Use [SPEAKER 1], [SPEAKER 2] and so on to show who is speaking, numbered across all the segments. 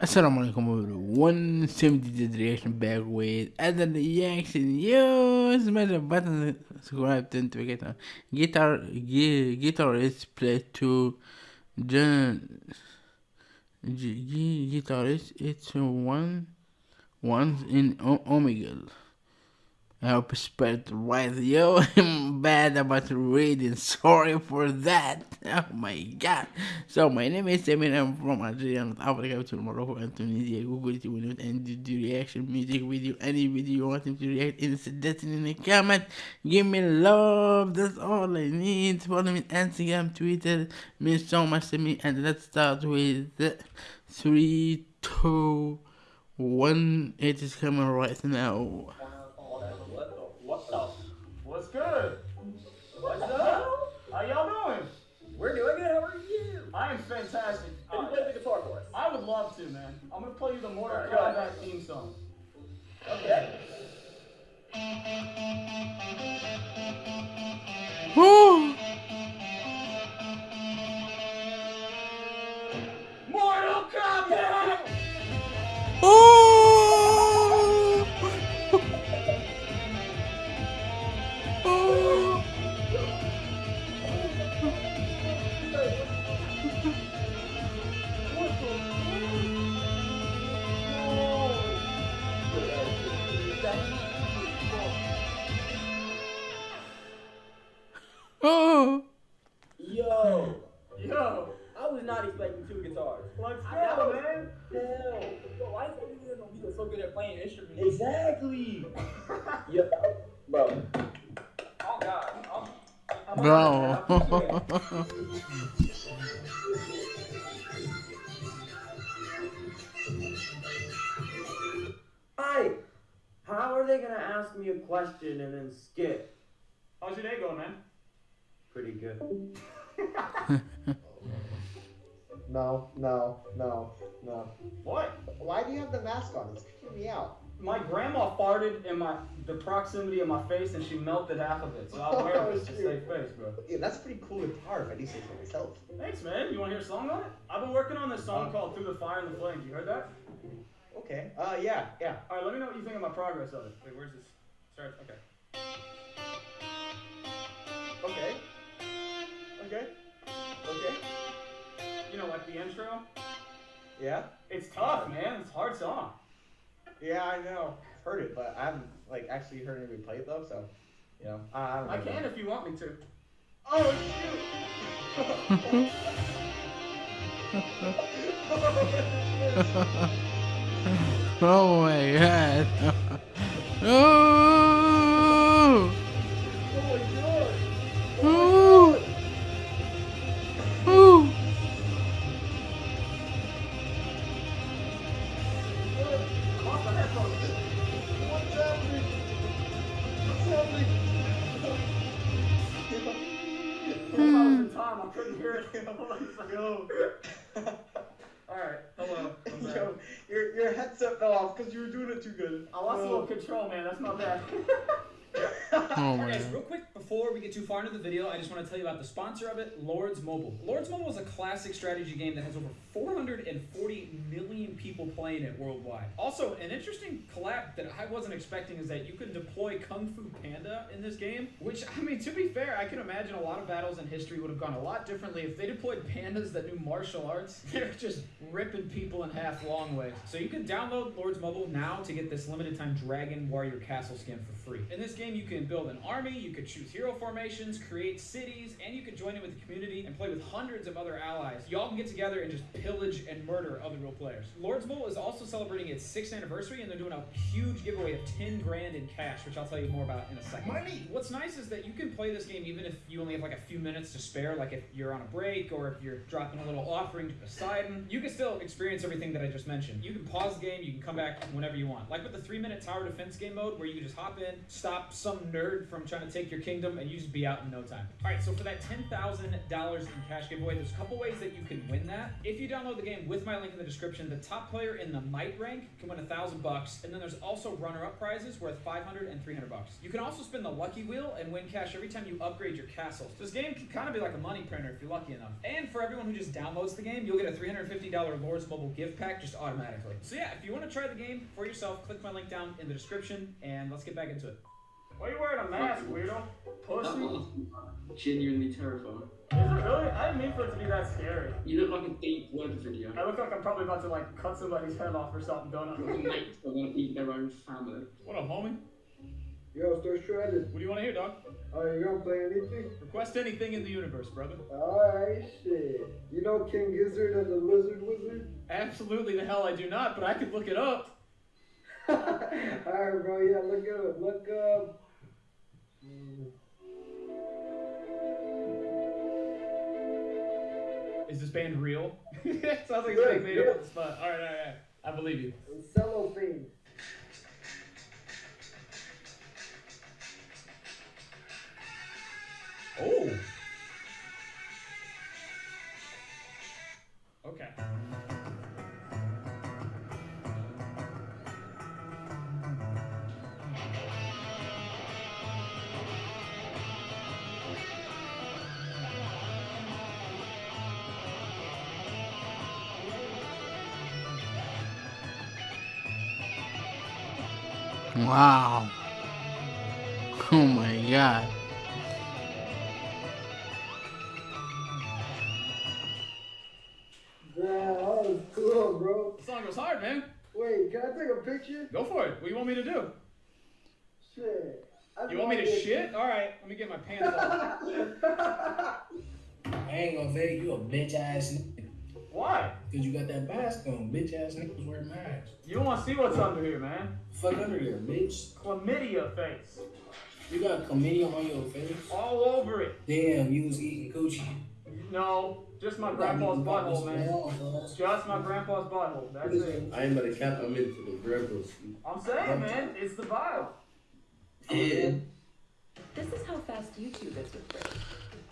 [SPEAKER 1] Assalamu alaikum everyone, 170 reaction back with other reaction. Yo, smash the button, subscribe, then to get a guitar, guitar is played to John, guitarist, it's one, one in Omega. I hope it's spelled right. Yo, I'm bad about reading. Sorry for that. Oh my god. So, my name is Samir. I'm from Algeria, North Africa, to Morocco, and Tunisia. Google it when and do reaction music video. Any video you want him to react in, suggest in the comment. Give me love. That's all I need. Follow me on Instagram, Twitter. Means so much to me. And let's start with three, two, one. It is coming right now.
[SPEAKER 2] Fantastic.
[SPEAKER 3] Can you play the guitar for us?
[SPEAKER 2] I would love to, man. I'm gonna play you the Mortal Kombat theme song.
[SPEAKER 3] Okay. Yo!
[SPEAKER 2] Yo!
[SPEAKER 3] I was not expecting two guitars.
[SPEAKER 2] Let's
[SPEAKER 3] I
[SPEAKER 2] go, man!
[SPEAKER 3] Hell. Yo, why is everyone on people so good at playing instruments? Exactly! yeah. Bro.
[SPEAKER 2] Oh, God. I'm, I'm
[SPEAKER 1] Bro.
[SPEAKER 3] How are they gonna ask me a question and then skip?
[SPEAKER 2] How's your day going, man?
[SPEAKER 3] Pretty good.
[SPEAKER 4] No, no, no, no.
[SPEAKER 2] What?
[SPEAKER 4] Why do you have the mask on? It's creeping me out.
[SPEAKER 2] My grandma farted in my the proximity of my face and she melted half of it, so I'll wear
[SPEAKER 4] Oh,
[SPEAKER 2] this to
[SPEAKER 4] shoot.
[SPEAKER 2] save face, bro.
[SPEAKER 4] Yeah, that's a pretty cool guitar if I do say so myself.
[SPEAKER 2] Thanks, man. You want to hear a song on it? I've been working on this song
[SPEAKER 4] Uh.
[SPEAKER 2] called Through the Fire and the Flames. You heard that?
[SPEAKER 4] Okay. Uh, yeah, yeah.
[SPEAKER 2] All right, let me know what you think of my progress of it. Wait, where's this? Start. Okay.
[SPEAKER 4] Okay. Okay. Okay.
[SPEAKER 2] You know, like the intro.
[SPEAKER 4] Yeah.
[SPEAKER 2] It's tough, man. It's a hard song.
[SPEAKER 4] Yeah, I know. I've heard it, but I haven't like actually heard anybody play it though. So, you know, I, I don't.
[SPEAKER 2] I
[SPEAKER 4] know.
[SPEAKER 2] can if you want me to.
[SPEAKER 4] Oh shoot!
[SPEAKER 1] oh my god. Oh!
[SPEAKER 4] Because you were doing it too good.
[SPEAKER 2] I lost a little um, control, man. That's not bad.
[SPEAKER 1] Oh
[SPEAKER 5] Alright guys, real quick before we get too far into the video, I just want to tell you about the sponsor of it, Lords Mobile. Lords Mobile is a classic strategy game that has over 440 million people playing it worldwide. Also, an interesting collab that I wasn't expecting is that you can deploy Kung Fu Panda in this game, which, I mean, to be fair, I can imagine a lot of battles in history would have gone a lot differently if they deployed pandas that knew martial arts. They're just ripping people in half long ways. So you can download Lords Mobile now to get this limited time Dragon Warrior Castle skin for free. In this game, you can build an army, you could choose hero formations, create cities, and you could join in with the community and play with hundreds of other allies. Y'all can get together and just pillage and murder other real players. Lords Mobile is also celebrating its sixth anniversary, and they're doing a huge giveaway of 10 grand in cash, which I'll tell you more about in a second.
[SPEAKER 4] Money!
[SPEAKER 5] What's nice is that you can play this game even if you only have like a few minutes to spare, like if you're on a break or if you're dropping a little offering to Poseidon. You can still experience everything that I just mentioned. You can pause the game, you can come back whenever you want. Like with the three minute tower defense game mode where you can just hop in, stop some nerd from trying to take your kingdom, and you just be out in no time. All right, so for that ten thousand dollars in cash giveaway, there's a couple ways that you can win that. If you download the game with my link in the description, the top player in the might rank can win a thousand bucks, and then there's also runner-up prizes worth 500 and 300 bucks. You can also spin the lucky wheel and win cash every time you upgrade your castles. This game can kind of be like a money printer if you're lucky enough. And for everyone who just downloads the game, you'll get a $350 Lords Mobile gift pack just automatically. So yeah, if you want to try the game for yourself, click my link down in the description, and let's get back into it.
[SPEAKER 2] Why are you wearing a mask, weirdo? Pussy. Is
[SPEAKER 3] Genuinely terrifying.
[SPEAKER 2] it really? I didn't mean for it to be that scary.
[SPEAKER 3] You look like a deep web video.
[SPEAKER 2] I look like I'm probably about to like cut somebody's head off or something, don't I?
[SPEAKER 3] Your mates are gonna eat their own family.
[SPEAKER 5] What up, homie?
[SPEAKER 6] Yo, start shredded.
[SPEAKER 5] What do you want to hear, dog?
[SPEAKER 6] Oh, you gonna play anything?
[SPEAKER 5] Request anything in the universe, brother.
[SPEAKER 6] Alright, shit. You know King Gizzard and the Lizard Wizard?
[SPEAKER 5] Absolutely the hell I do not, but I could look it up.
[SPEAKER 6] Alright, bro, yeah, look it up. Look up.
[SPEAKER 5] Is this band real? Sounds like it's being made up on the spot. All right, all right, all right. I believe you.
[SPEAKER 6] Cellophane.
[SPEAKER 5] Oh.
[SPEAKER 1] Wow. Oh my god.
[SPEAKER 6] Damn, that was cool, bro.
[SPEAKER 5] The song goes hard, man.
[SPEAKER 6] Wait, can I take a picture?
[SPEAKER 5] Go for it. What do you want me to do?
[SPEAKER 6] Shit. I
[SPEAKER 5] You want me to
[SPEAKER 6] thought
[SPEAKER 5] shit? All right. Let me get my pants off.
[SPEAKER 7] I ain't gonna fake you a bitch ass nigga.
[SPEAKER 2] Why?
[SPEAKER 7] Cause you got that mask on. Bitch ass niggas wear masks.
[SPEAKER 2] You don't want to see what's under here, man.
[SPEAKER 7] Fuck under there, bitch.
[SPEAKER 2] Chlamydia face.
[SPEAKER 7] You got chlamydia on your face.
[SPEAKER 2] All over it.
[SPEAKER 7] Damn, you was eating coochie.
[SPEAKER 2] No, just my grandpa's butthole, man. Just my grandpa's butthole. That's it.
[SPEAKER 8] I ain't gonna cap. I'm into the grandpas.
[SPEAKER 2] I'm saying, man, it's the vibe.
[SPEAKER 8] Yeah.
[SPEAKER 9] This is how fast YouTube is with Brit.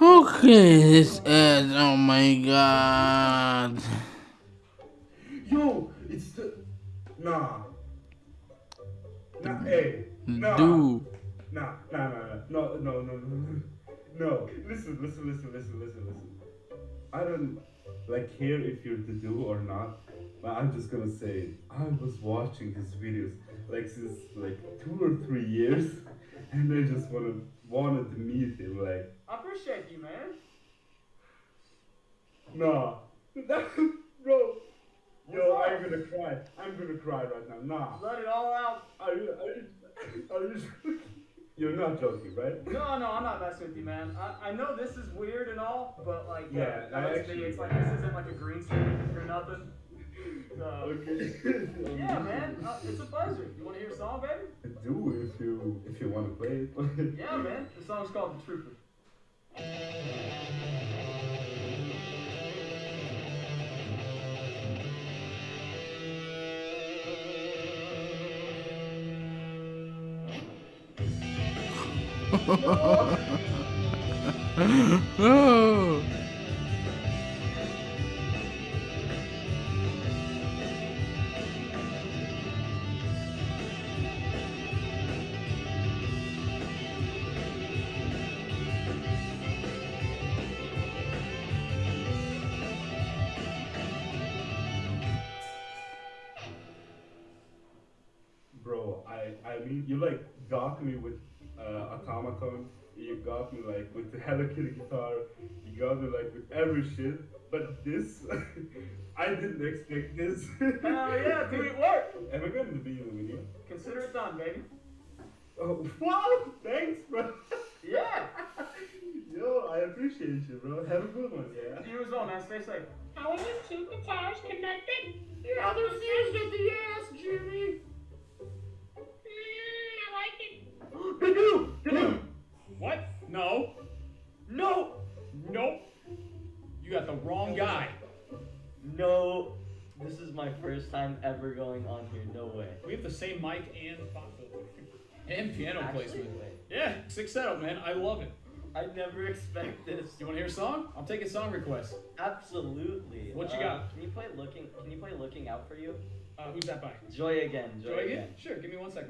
[SPEAKER 1] Okay, this is. Oh my god.
[SPEAKER 8] Yo, it's the. Nah. Nah, hey. Nah.
[SPEAKER 1] Dude.
[SPEAKER 8] Nah, nah, nah, nah. No, no, no, no, no. No. Listen, listen, listen, listen, listen, listen. I don't like care if you're the do or not, but I'm just gonna say I was watching his videos like since like two or three years, and I just wanted wanted to meet him. Like,
[SPEAKER 2] I appreciate you, man.
[SPEAKER 8] nah, bro. Yo, I'm gonna cry. I'm gonna cry right now. Nah.
[SPEAKER 2] Let it all out.
[SPEAKER 8] Are you, are you, are you, you're not joking, right?
[SPEAKER 2] No, no, I'm not messing with you, man. I, I know this is weird and all, but like,
[SPEAKER 8] Yeah, I
[SPEAKER 2] let's
[SPEAKER 8] actually-
[SPEAKER 2] it's like this isn't like a green screen or nothing. So,
[SPEAKER 8] Okay.
[SPEAKER 2] yeah, man, uh, it's a pleasure. You want to hear a song, baby?
[SPEAKER 8] Do if you if you want to play it.
[SPEAKER 2] Yeah, man. The song's called The Trooper.
[SPEAKER 1] Oh.
[SPEAKER 8] Bro, I I mean you like got me with uh, automaton. You got me like with the Hello Kitty guitar. You got me like with every shit. But this, I didn't expect this.
[SPEAKER 2] Hell yeah, dude, it worked.
[SPEAKER 8] Am I going to be in the video?
[SPEAKER 2] Consider it done, baby.
[SPEAKER 8] Oh, wow! Thanks, bro.
[SPEAKER 2] Yeah.
[SPEAKER 8] Yo, I appreciate you, bro. Have a good one, yeah.
[SPEAKER 2] You as well, man. Stay safe.
[SPEAKER 9] How are your two guitars connected?
[SPEAKER 2] Yeah, they're fused at the ass, Jimmy.
[SPEAKER 9] It.
[SPEAKER 2] They do. They do.
[SPEAKER 5] What? No. No. Nope. You got the wrong guy.
[SPEAKER 10] No, this is my first time ever going on here. No way.
[SPEAKER 5] We have the same mic and spot. And piano
[SPEAKER 10] Actually,
[SPEAKER 5] placement.
[SPEAKER 10] wait.
[SPEAKER 5] Yeah, sick setup, man. I love it.
[SPEAKER 10] I never expect this.
[SPEAKER 5] You want to hear a song? I'm taking song requests.
[SPEAKER 10] Absolutely.
[SPEAKER 5] What you
[SPEAKER 10] Uh,
[SPEAKER 5] got?
[SPEAKER 10] Can you play looking? Can you play looking out for you?
[SPEAKER 5] Uh, who's that by?
[SPEAKER 10] Joy again. Joy,
[SPEAKER 5] Joy
[SPEAKER 10] again.
[SPEAKER 5] again? Sure, give me one sec,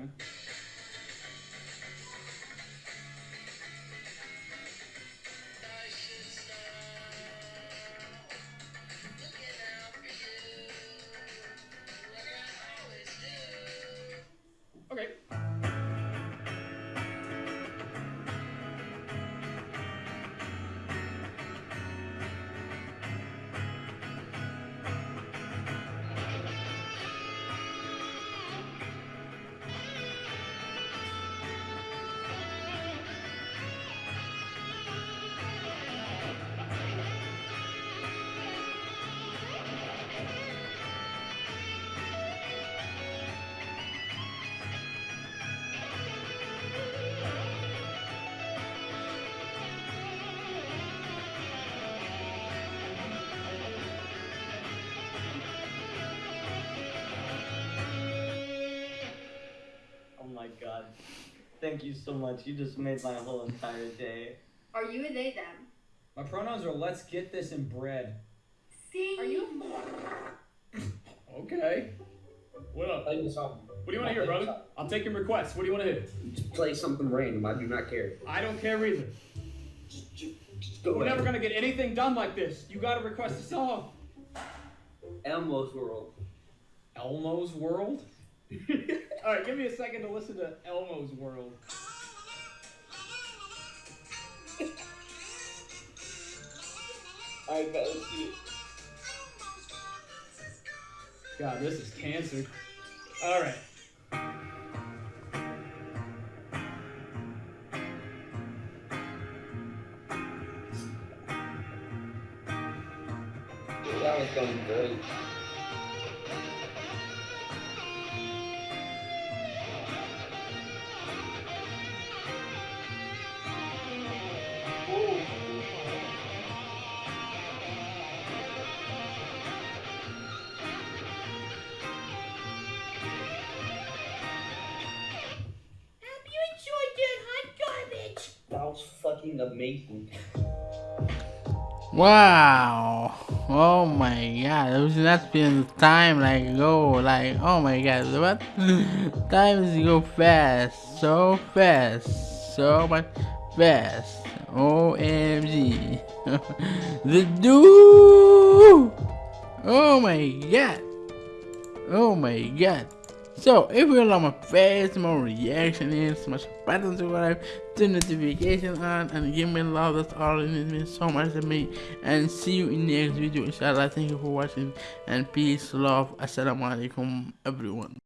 [SPEAKER 10] my god. Thank you so much. You just made my whole entire day.
[SPEAKER 11] Are you a they them?
[SPEAKER 5] My pronouns are let's get this in bread.
[SPEAKER 11] See? Are you?
[SPEAKER 5] Okay. What up?
[SPEAKER 3] Play me something.
[SPEAKER 5] What do you want to hear, brother? I'm taking requests. What do you want to hear?
[SPEAKER 3] Just play something random. I do not care.
[SPEAKER 5] I don't care either.
[SPEAKER 3] Just go
[SPEAKER 5] We're never gonna get anything done like this. You gotta request a song.
[SPEAKER 3] Elmo's World.
[SPEAKER 5] Elmo's World? Alright, give me a second to listen to Elmo's World.
[SPEAKER 3] Alright, bet. It.
[SPEAKER 5] God, this is cancer. Alright.
[SPEAKER 3] That was going great. Amazing.
[SPEAKER 1] Wow. Oh my god. Not feeling time like go like oh my god. What? time is go fast. So fast. So much fast. OMG. the dude. Oh my god. Oh my god. So, if you like my face, more reaction in, smash the button to subscribe, turn notification on, and give me love. That's all it means so much to me. And see you in the next video, inshallah. Thank you for watching, and peace, love. Assalamu alaikum, everyone.